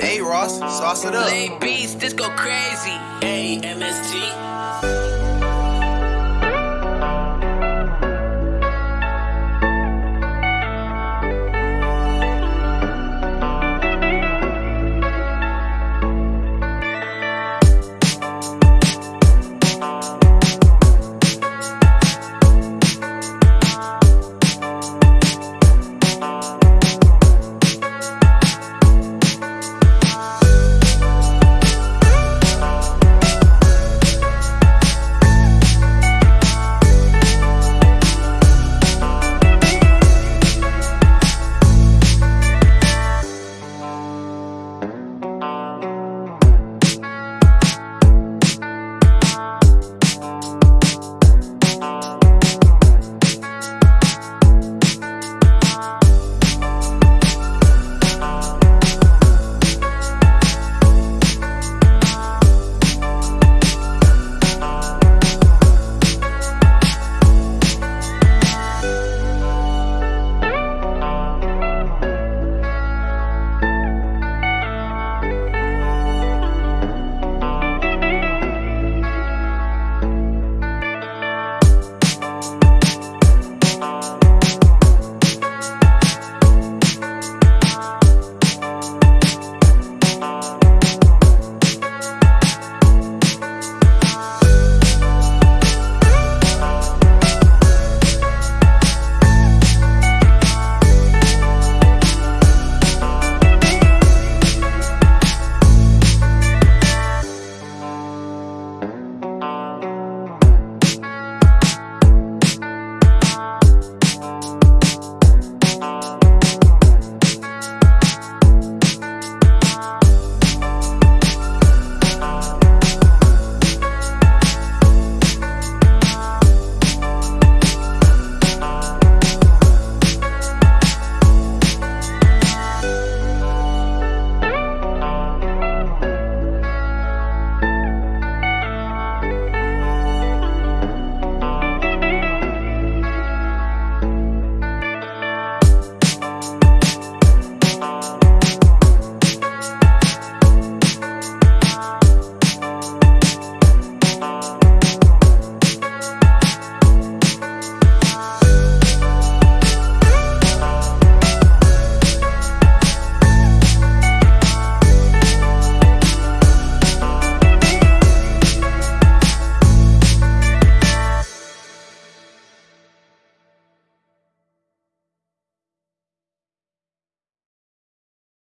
Hey Ross, sauce it up. Hey beats, this go crazy. A M S T.